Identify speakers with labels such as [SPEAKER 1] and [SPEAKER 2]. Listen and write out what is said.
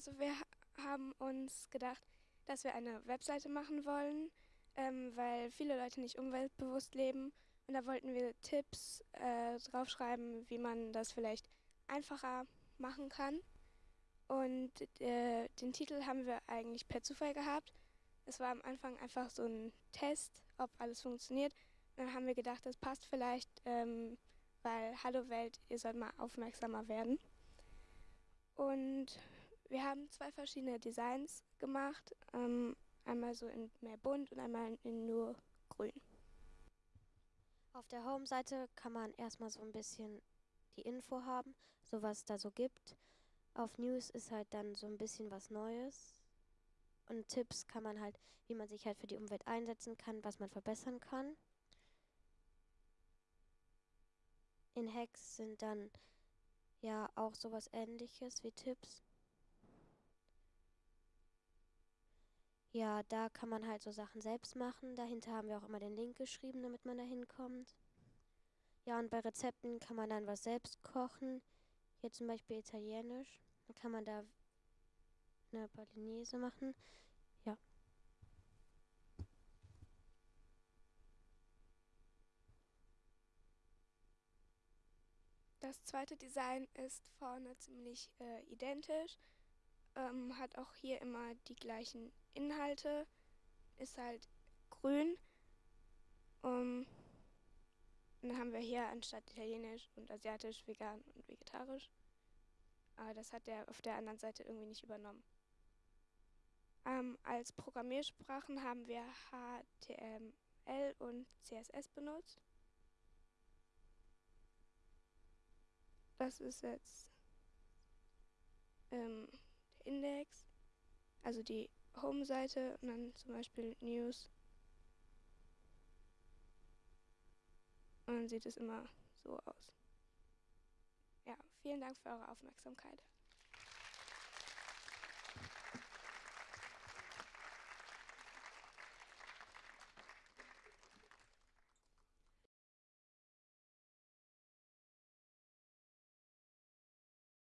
[SPEAKER 1] Also wir haben uns gedacht, dass wir eine Webseite machen wollen, ähm, weil viele Leute nicht umweltbewusst leben. Und da wollten wir Tipps äh, draufschreiben, wie man das vielleicht einfacher machen kann. Und äh, den Titel haben wir eigentlich per Zufall gehabt. Es war am Anfang einfach so ein Test, ob alles funktioniert. Und dann haben wir gedacht, das passt vielleicht, ähm, weil Hallo Welt, ihr sollt mal aufmerksamer werden. Und wir haben zwei verschiedene Designs gemacht. Ähm, einmal so in mehr bunt und einmal in nur grün.
[SPEAKER 2] Auf der Home-Seite kann man erstmal so ein bisschen die Info haben, so was es da so gibt. Auf News ist halt dann so ein bisschen was Neues. Und Tipps kann man halt, wie man sich halt für die Umwelt einsetzen kann, was man verbessern kann. In Hacks sind dann ja auch sowas ähnliches wie Tipps. Ja, da kann man halt so Sachen selbst machen. Dahinter haben wir auch immer den Link geschrieben, damit man da hinkommt. Ja, und bei Rezepten kann man dann was selbst kochen. Hier zum Beispiel Italienisch. Dann kann man da eine Bolognese machen. Ja.
[SPEAKER 1] Das zweite Design ist vorne ziemlich äh, identisch, ähm, hat auch hier immer die gleichen Inhalte, ist halt grün. Um, dann haben wir hier anstatt italienisch und asiatisch, vegan und vegetarisch. Aber das hat er auf der anderen Seite irgendwie nicht übernommen. Ähm, als Programmiersprachen haben wir HTML und CSS benutzt. Das ist jetzt ähm, Index, also die Home-Seite und dann zum Beispiel News. Und dann sieht es immer so aus. Ja, vielen Dank für eure Aufmerksamkeit.